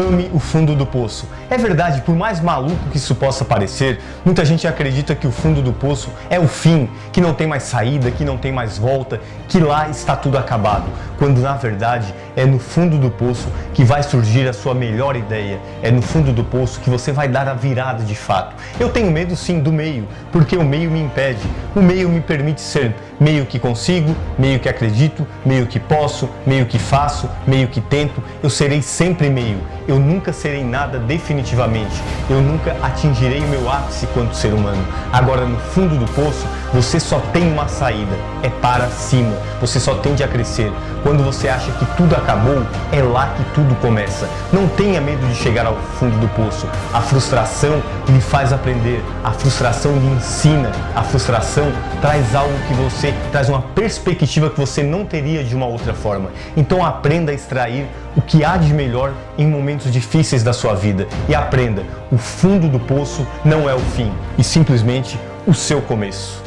ame o fundo do poço. É verdade, por mais maluco que isso possa parecer, muita gente acredita que o fundo do poço é o fim, que não tem mais saída, que não tem mais volta, que lá está tudo acabado, quando na verdade é no fundo do poço que vai surgir a sua melhor ideia, é no fundo do poço que você vai dar a virada de fato. Eu tenho medo sim do meio, porque o meio me impede, o meio me permite ser meio que consigo, meio que acredito, meio que posso, meio que faço, meio que tento, eu serei sempre meio. Eu nunca serei nada definitivamente, eu nunca atingirei o meu ápice quanto ser humano. Agora, no fundo do poço, você só tem uma saída, é para cima, você só tende a crescer. Quando você acha que tudo acabou, é lá que tudo começa. Não tenha medo de chegar ao fundo do poço. A frustração lhe faz aprender, a frustração lhe ensina, a frustração traz algo que você, traz uma perspectiva que você não teria de uma outra forma. Então aprenda a extrair o que há de melhor em momentos difíceis da sua vida e aprenda, o fundo do poço não é o fim, e simplesmente o seu começo.